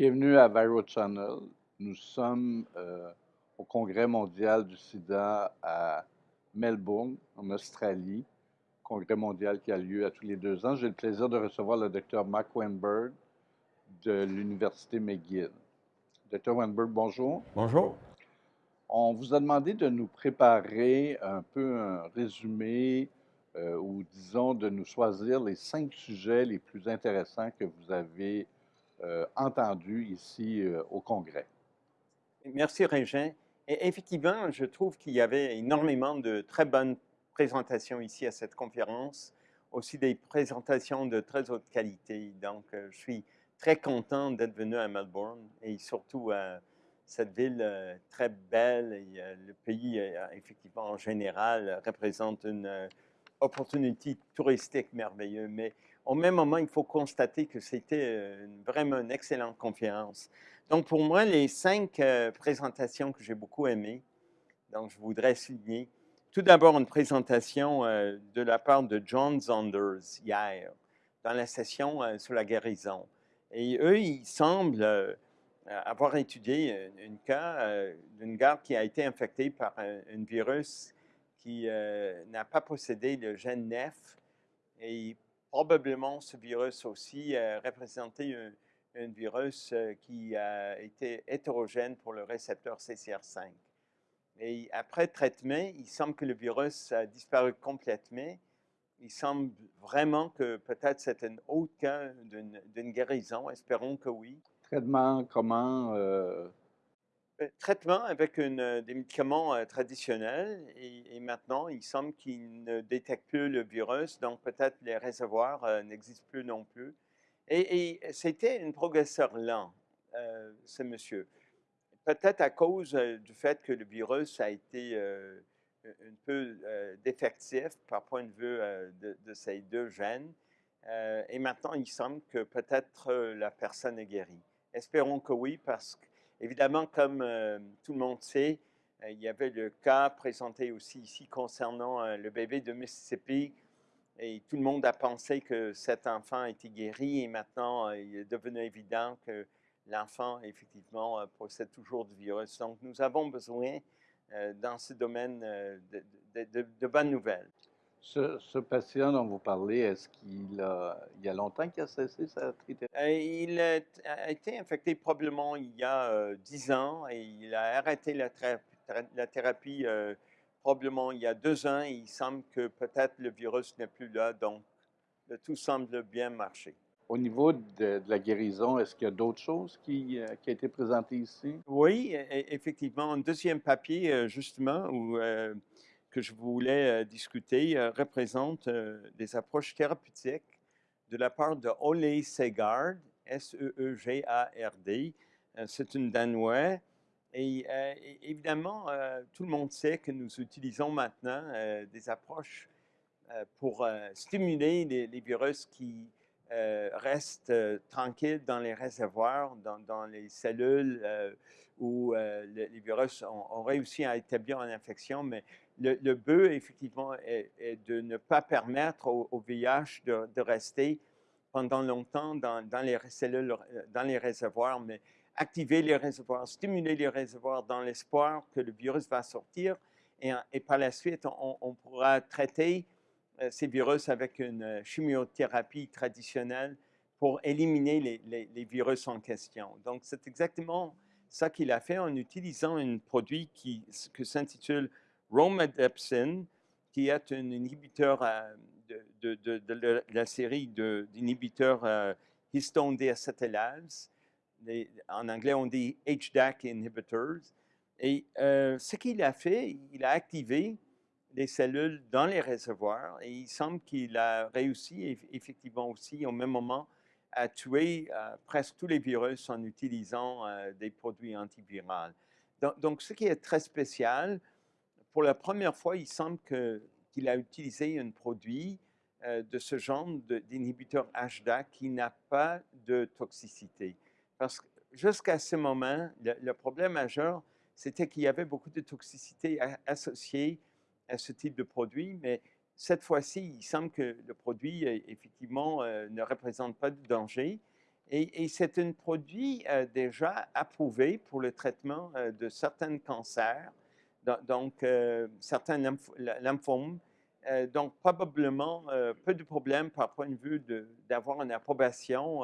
Bienvenue à Viral Channel. Nous sommes euh, au Congrès mondial du sida à Melbourne, en Australie. Congrès mondial qui a lieu à tous les deux ans. J'ai le plaisir de recevoir le docteur Mark Weinberg de l'Université McGill. Docteur Weinberg, bonjour. Bonjour. On vous a demandé de nous préparer un peu un résumé euh, ou disons de nous choisir les cinq sujets les plus intéressants que vous avez euh, entendus ici euh, au Congrès. Merci Régin. Effectivement, je trouve qu'il y avait énormément de très bonnes présentations ici à cette conférence, aussi des présentations de très haute qualité. Donc, je suis très content d'être venu à Melbourne et surtout à cette ville très belle. Et, le pays, effectivement, en général, représente une opportunité touristique merveilleuse, mais au même moment, il faut constater que c'était euh, vraiment une excellente conférence. Donc, pour moi, les cinq euh, présentations que j'ai beaucoup aimées, donc je voudrais souligner, tout d'abord une présentation euh, de la part de John Zonders hier, dans la session sur la guérison. Et eux, ils semblent avoir étudié un cas d'une garde qui a été infectée par un virus qui euh, n'a pas possédé le gène NEF. Et probablement, ce virus aussi euh, représentait un, un virus euh, qui a été hétérogène pour le récepteur CCR5. Et après traitement, il semble que le virus a disparu complètement. Il semble vraiment que peut-être c'est un autre cas d'une guérison. Espérons que oui. Traitement comment traitement avec une, euh, des médicaments euh, traditionnels et, maintenant, il semble qu'il ne détecte plus le virus, donc peut-être les réservoirs n'existent plus non plus. Et, c'était un progresseur lent, ce monsieur. Peut-être à cause du fait que le virus a été un peu défectif par point de vue de, ces deux gènes. et maintenant, il semble que peut-être la personne est guérie. Espérons que oui, parce que Évidemment, comme euh, tout le monde sait, euh, il y avait le cas présenté aussi ici concernant euh, le bébé de Mississippi. Et tout le monde a pensé que cet enfant était guéri et maintenant il est devenu évident que l'enfant, effectivement, possède toujours du virus. Donc, nous avons besoin, dans ce domaine, de bonnes nouvelles. Ce, patient dont vous parlez, est-ce qu'il a, il y a longtemps qu'il a cessé sa thérapie? Euh, il a été infecté probablement il y a 10 euh, ans et il a arrêté la, la thérapie euh, probablement il y a deux ans. Et il semble que peut-être le virus n'est plus là, donc tout semble bien marcher. Au niveau de, la guérison, est-ce qu'il y a d'autres choses qui, qui ont été présentées ici? Oui, e, e, effectivement. Un deuxième papier, justement, où que je voulais discuter représente des approches thérapeutiques de la part de Ole Segard, S-E-E-G-A-R-D. C'est une Danois. Et évidemment, tout le monde sait que nous utilisons maintenant des approches pour stimuler les, virus qui restent tranquilles dans les réservoirs, dans, les cellules où les, virus ont, réussi à établir une infection, mais le, but, effectivement, est, de ne pas permettre au, VIH de, rester pendant longtemps dans, les cellules, euh, dans les réservoirs, mais activer les réservoirs, stimuler les réservoirs dans l'espoir que le virus va sortir et, par la suite, on, pourra traiter euh, ces virus avec une euh, chimiothérapie traditionnelle pour éliminer les, virus en question. Donc, c'est exactement ça qu'il a fait en utilisant un produit qui, que s'intitule Romidepsin, qui est un inhibiteur euh, de, la série d'inhibiteurs euh, histone déacétylase. En anglais, on dit HDAC inhibitors. Et euh, ce qu'il a fait, il a activé les cellules dans les réservoirs et il semble qu'il a réussi effectivement aussi au même moment à tuer presque tous les virus en utilisant des produits antiviraux. Donc, donc, ce qui est très spécial, pour la première fois, il semble qu'il a utilisé un produit euh, de ce genre d'inhibiteur HDA qui n'a pas de toxicité. Parce que jusqu'à ce moment, le, problème majeur, c'était qu'il y avait beaucoup de toxicité associée à ce type de produit, mais cette fois-ci, il semble que le produit, effectivement, euh, ne représente pas de danger. Et, c'est un produit euh, déjà approuvé pour le traitement euh, de certains cancers, donc euh, certains lymphomes. donc probablement peu de problèmes par point de vue d'avoir une approbation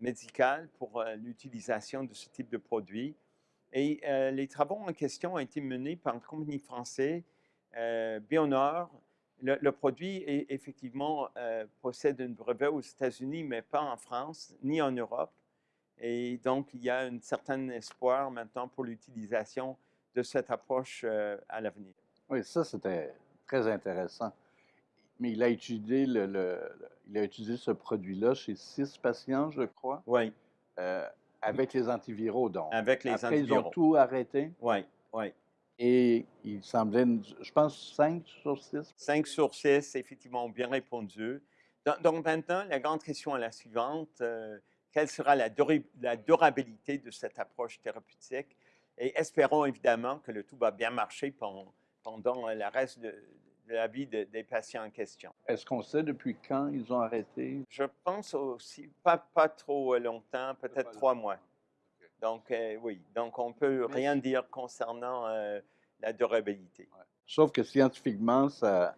médicale pour l'utilisation de ce type de produit. Et les travaux en question ont été menés par une compagnie française, Bionor, le, produit, effectivement, euh, possède un brevet aux États-Unis, mais pas en France, ni en Europe. Et donc, il y a un certain espoir maintenant pour l'utilisation de cette approche euh, à l'avenir. Oui, ça, c'était très intéressant. Mais il a étudié, le, il a utilisé ce produit-là chez six patients, je crois. Oui. Euh, avec les antiviraux, donc. Avec les Après, antiviraux. Ils ont tout arrêté. Oui, oui. Et il semblait, je pense, 5 sur 6. 5 sur 6, effectivement, bien répondu. Donc, maintenant, la grande question est la suivante. Euh, quelle sera la, durabilité de cette approche thérapeutique? Et espérons évidemment que le tout va bien marcher pendant, pendant le reste de, la vie des patients en question. Est-ce qu'on sait depuis quand ils ont arrêté? Je pense aussi, pas, pas trop longtemps, peut-être trois mois. Donc, euh, oui, donc on ne peut rien dire concernant euh, la durabilité. Sauf que scientifiquement, ça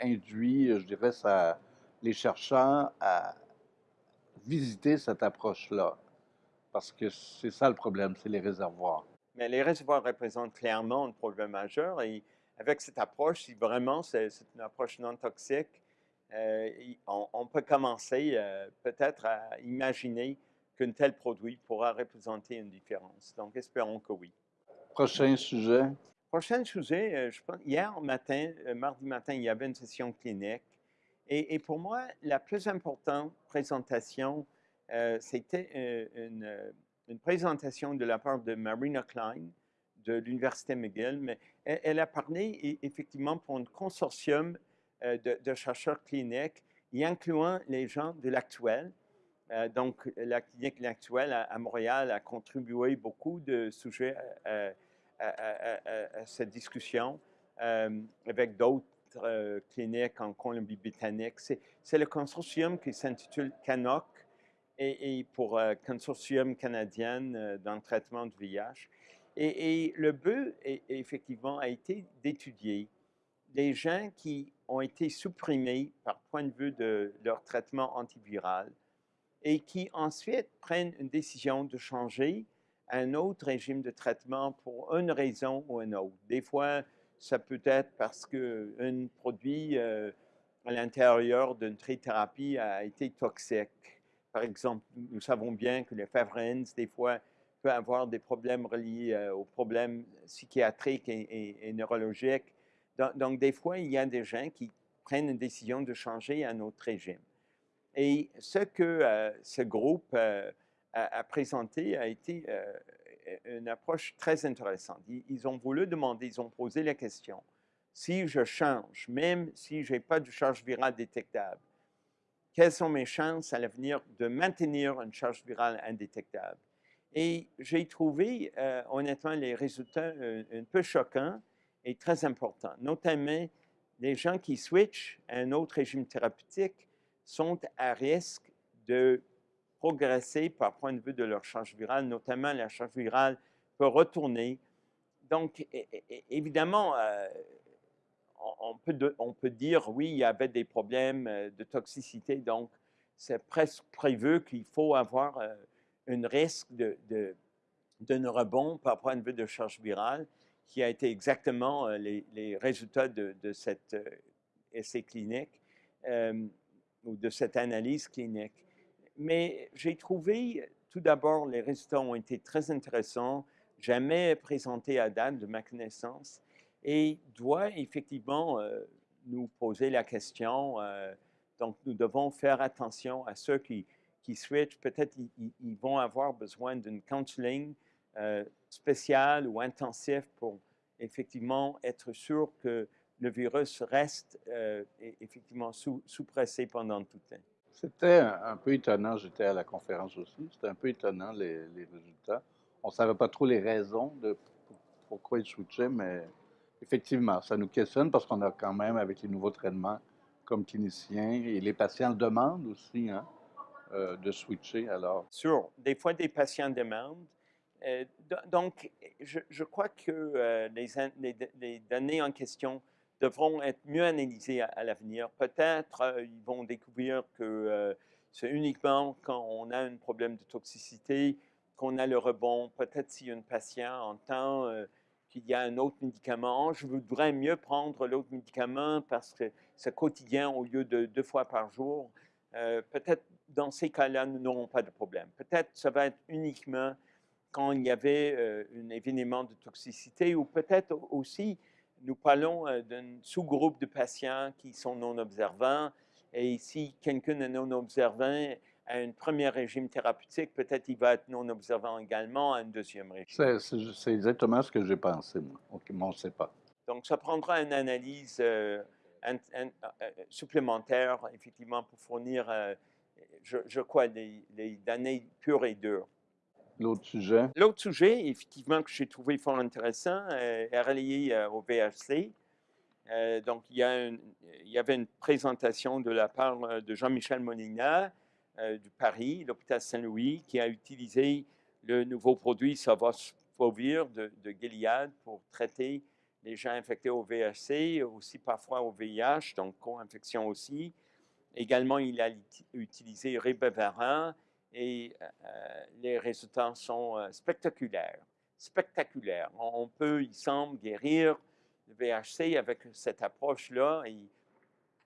induit, je dirais, ça, les chercheurs à visiter cette approche-là. Parce que c'est ça le problème, c'est les réservoirs. Mais les réservoirs représentent clairement un problème majeur et avec cette approche, si vraiment c'est une approche non toxique, euh, on, peut commencer peut-être à imaginer qu'un tel produit pourra représenter une différence. Donc, espérons que oui. Prochain sujet. Prochain sujet, euh, je pense, hier matin, euh, mardi matin, il y avait une session clinique. Et, pour moi, la plus importante présentation, euh, c'était une, une, présentation de la part de Marina Klein de l'Université McGill. Mais elle, a parlé effectivement pour un consortium de, chercheurs cliniques, y incluant les gens de l'actuel, euh, donc, la clinique actuelle à, Montréal a contribué beaucoup de sujets à, cette discussion euh, avec d'autres euh, cliniques en Colombie-Britannique. C'est le consortium qui s'intitule CANOC et, pour Consortium canadien dans le traitement du VIH. Et, le but, effectivement, a été d'étudier les gens qui ont été supprimés par point de vue de leur traitement antiviral et qui ensuite prennent une décision de changer un autre régime de traitement pour une raison ou une autre. Des fois, ça peut être parce qu'un produit euh, à l'intérieur d'une trithérapie a été toxique. Par exemple, nous savons bien que les favrins, des fois, peut avoir des problèmes reliés euh, aux problèmes psychiatriques et, neurologiques. Donc, des fois, il y a des gens qui prennent une décision de changer un autre régime. Et ce que euh, ce groupe euh, a, présenté a été une approche très intéressante. Ils, ont voulu demander, ils ont posé la question, si je change, même si je n'ai pas de charge virale détectable, quelles sont mes chances à l'avenir de maintenir une charge virale indétectable? Et j'ai trouvé honnêtement les résultats un peu choquants et très importants, notamment les gens qui switchent à un autre régime thérapeutique sont à risque de progresser par point de vue de leur charge virale, notamment la charge virale peut retourner. Donc, évidemment, euh, on, peut dire, oui, il y avait des problèmes euh, de toxicité, donc c'est presque prévu qu'il faut avoir euh, un risque de, de, d'un rebond par point de vue de charge virale, qui a été exactement les, les résultats de, de cet essai clinique ou de cette analyse clinique. Mais j'ai trouvé, tout d'abord, les résultats ont été très intéressants, jamais présentés à date de ma connaissance, et doit effectivement euh, nous poser la question. Euh, donc, nous devons faire attention à ceux qui, qui switchent. Peut-être ils, vont avoir besoin d'une counseling euh, spéciale ou intensif pour effectivement être sûr que le virus reste euh, effectivement sous, pressé pendant tout le temps. C'était un, peu étonnant, j'étais à la conférence aussi, c'était un peu étonnant les, résultats. On ne savait pas trop les raisons de pourquoi ils switchaient, mais effectivement, ça nous questionne parce qu'on a quand même, avec les nouveaux traitements comme cliniciens, et les patients demandent aussi, hein, euh, de switcher alors? Sûr. Des fois, des patients demandent. Euh, do- donc, je, crois que euh, les, données en question devront être mieux analysées à, l'avenir. Peut-être ils vont découvrir que c'est uniquement quand on a un problème de toxicité qu'on a le rebond. Peut-être si un patient entend qu'il y a un autre médicament, je voudrais mieux prendre l'autre médicament parce que c'est quotidien au lieu de deux fois par jour. Euh, peut-être dans ces cas-là, nous n'aurons pas de problème. Peut-être ça va être uniquement quand il y avait euh, un événement de toxicité ou peut-être au- aussi, nous parlons euh, d'un sous-groupe de patients qui sont non observants et si quelqu'un est non observant à un premier régime thérapeutique, peut-être il va être non observant également à un deuxième régime. C'est exactement ce que j'ai pensé, moi. OK, mais on ne sait pas. Donc, ça prendra une analyse euh, un- un- euh, supplémentaire, effectivement, pour fournir, euh, je, je crois, les, les données pures et dures. L'autre sujet? L'autre sujet, effectivement, que j'ai trouvé fort intéressant, euh, est relié euh, au VHC. Euh, donc, il y, a une- il y avait une présentation de la part euh, de Jean-Michel Molina euh, du Paris, l'hôpital Saint-Louis, qui a utilisé le nouveau produit Savosfovir de, de Gilead pour traiter les gens infectés au VHC, aussi parfois au VIH, donc co-infection aussi. Également, il a uti- utilisé Ribavirin et euh, les résultats sont euh, spectaculaires. Spectaculaires. On, on peut, il semble, guérir le VHC avec cette approche-là et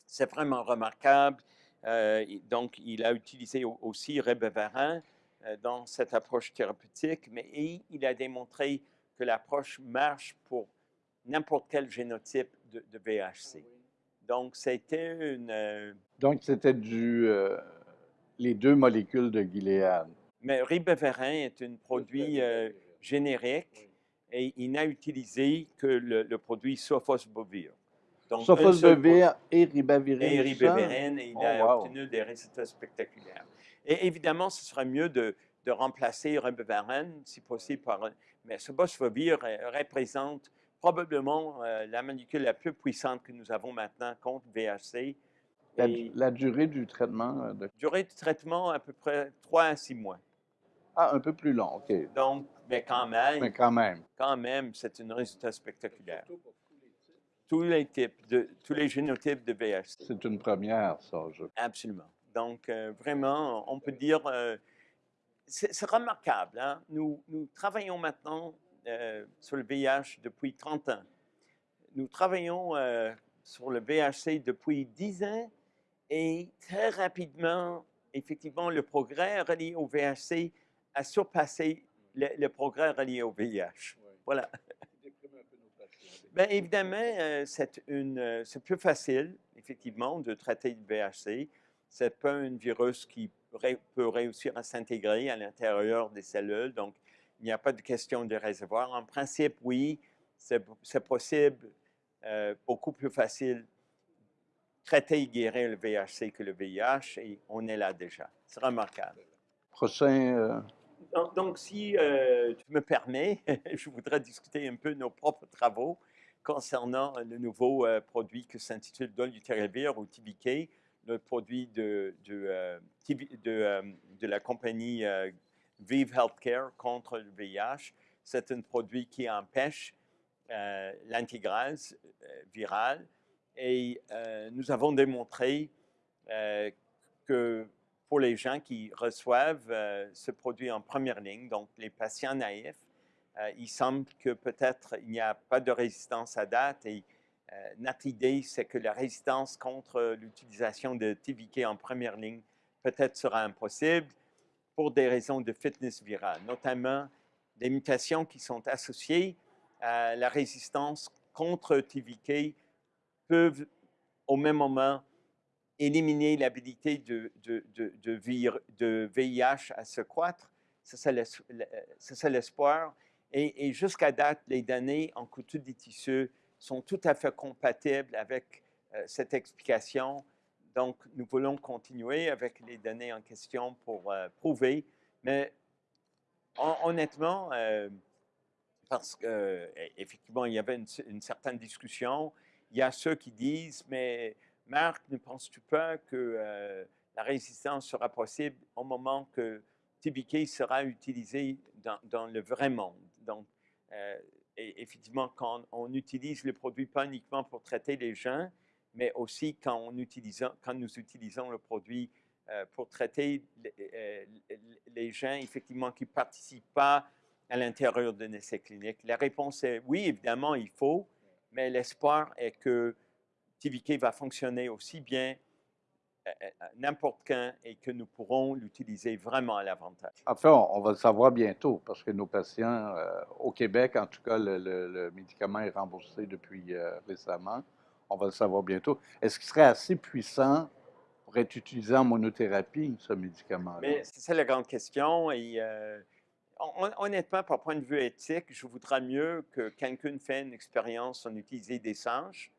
c'est vraiment remarquable. Euh, donc, il a utilisé au- aussi Ribavirin euh, dans cette approche thérapeutique, mais et il a démontré que l'approche marche pour n'importe quel génotype de, de VHC. Donc, c'était une, euh, Donc, c'était du, euh, les deux molécules de Gilead. Mais ribavirin est un produit euh, générique et il n'a utilisé que le, le produit Sofosbuvir. Donc, et ribavirin. et et il Oh, a wow. obtenu des résultats spectaculaires. Et évidemment, ce serait mieux de, de remplacer ribavirin, si possible, par... un- Mais ce représente probablement euh, la molécule la plus puissante que nous avons maintenant contre VHC. La durée du traitement, euh, de... durée du traitement, à peu près 3 à 6 mois. ah, un peu plus long, OK. Donc, mais quand même, Mais quand même. quand même, c'est un résultat spectaculaire. Tous les types, de, tous les génotypes de VHC. C'est une première, ça. Je... Absolument. Donc, euh, vraiment, on peut dire, euh, c'est remarquable. hein. Nous, nous travaillons maintenant euh, sur le VIH depuis 30 ans. Nous travaillons euh, sur le VHC depuis 10 ans et très rapidement, effectivement, le progrès relié au VHC a surpassé le, le progrès relié au VIH. Voilà. Bien, évidemment, euh, euh, c'est plus facile, effectivement, de traiter le VHC. C'est pas un virus qui peut réussir à s'intégrer à l'intérieur des cellules, donc il n'y a pas de question de réservoir. En principe, oui, c'est possible, euh, beaucoup plus facile traiter et guérir le VHC que le VIH, et on est là déjà. C'est remarquable. Prochain. Donc, si euh, tu me permets, je voudrais discuter un peu de nos propres travaux concernant le nouveau euh, produit qui s'intitule Dolutegravir ou TBK, le produit de, euh, la compagnie Vive Healthcare contre le VIH. C'est un produit qui empêche l'intégrase virale et nous avons démontré que pour les gens qui reçoivent euh, ce produit en première ligne, donc les patients naïfs, euh, il semble que peut-être il n'y a pas de résistance à date et euh, notre idée, c'est que la résistance contre l'utilisation de TVK en première ligne peut-être sera impossible pour des raisons de fitness virale, notamment des mutations qui sont associées à la résistance contre TVK peuvent au même moment éliminer l'habilité de, de, de, vir- de VIH à se croître. C'est ça l'espoir. Et, jusqu'à date, les données en culture des tissus sont tout à fait compatibles avec euh, cette explication. Donc, nous voulons continuer avec les données en question pour euh, prouver. Mais hon- honnêtement, euh, parce qu'effectivement, il y avait une certaine discussion, il y a ceux qui disent, mais Marc, ne penses-tu pas que euh, la résistance sera possible au moment que TBK sera utilisé dans, le vrai monde? Donc, euh, effectivement, quand on utilise le produit pas uniquement pour traiter les gens, mais aussi quand, on utilise, quand nous utilisons le produit euh, pour traiter les, gens effectivement qui ne participent pas à l'intérieur d'un essai clinique. La réponse est oui, évidemment, il faut, mais l'espoir est que TVK va fonctionner aussi bien n'importe quand et que nous pourrons l'utiliser vraiment à l'avantage. Enfin, on, va le savoir bientôt parce que nos patients, euh, au Québec, en tout cas, le, médicament est remboursé depuis euh, récemment. On va le savoir bientôt. Est-ce qu'il serait assez puissant pour être utilisé en monothérapie, ce médicament-là? Mais c'est la grande question. Et euh, honnêtement, par point de vue éthique, je voudrais mieux que quelqu'un fasse une expérience en utiliser des singes,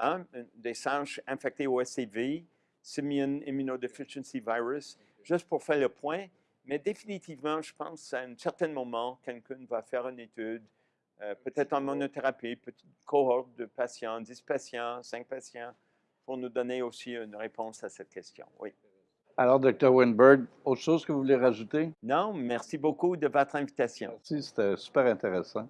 hein, des singes infectés au SCV, Simian Immunodeficiency Virus, juste pour faire le point. Mais définitivement, je pense qu'à un certain moment, quelqu'un va faire une étude, euh, peut-être en monothérapie, petite cohorte de patients, 10 patients, 5 patients, pour nous donner aussi une réponse à cette question. Oui. Alors, Dr. Winberg, autre chose que vous voulez rajouter? Non, merci beaucoup de votre invitation. Merci, c'était super intéressant.